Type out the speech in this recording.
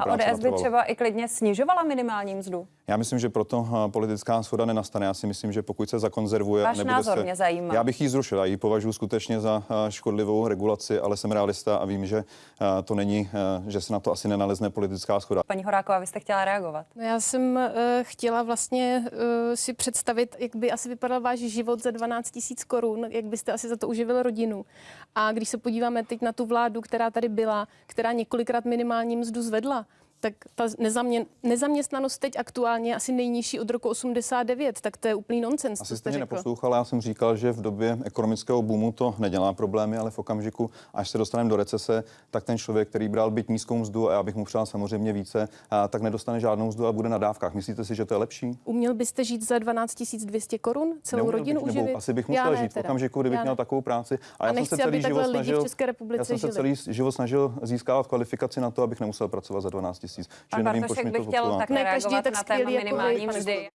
A ODS by třeba i klidně snižovala minimální mzdu? Já myslím, že proto eh, politická shoda nenastane. Já si myslím, že pokud se zakonzervuje, Váš nebude názor se... mě zajímá. Já bych ji zrušil. Já ji považuji skutečně za eh, škodlivou regulaci, ale jsem realista a vím, že eh, to není, že se na to asi nenalezne politická schoda. Paní Horáková, vy jste chtěla reagovat. No já jsem uh, chtěla vlastně uh, si představit, jak by asi vypadal váš život za 12 tisíc korun, jak byste asi za to uživil rodinu. A když se podíváme teď na tu vládu, která tady byla, která několikrát minimální mzdu zvedla, tak ta nezamě, nezaměstnanost teď aktuálně je asi nejnižší od roku 89, tak to je úplný nonsens, Asi jste mě neposlouchala, já jsem říkal, že v době ekonomického boomu to nedělá problémy, ale v okamžiku, až se dostaneme do recese, tak ten člověk, který bral byt nízkou mzdu, a já bych mu přál samozřejmě více, a tak nedostane žádnou mzdu a bude na dávkách. Myslíte si, že to je lepší? Uměl byste žít za 12 200 korun, celou Neuměl rodinu bych, nebo uživit? Asi bych Já musel ne žít v okamžiku, kdybych Já měl takovou práci. A já jsem nechci, se celý život snažil, České republice já jsem se celý život snažil získávat kvalifikaci na to, abych nemusel pracovat za 12 tisíc. Pan Že nevím, Bartošek proč mi by to chtěl také Ne každý je reagovat tak na téma minimální mzdy.